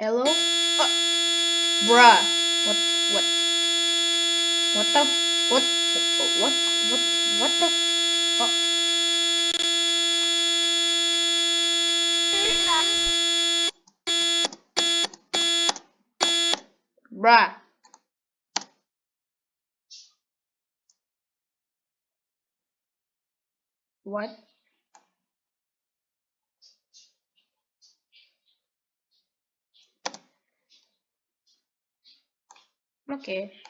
Hello? Uh, bruh. What? What? What the? What? What? What? What the? Oh. Bruh. What? Okay.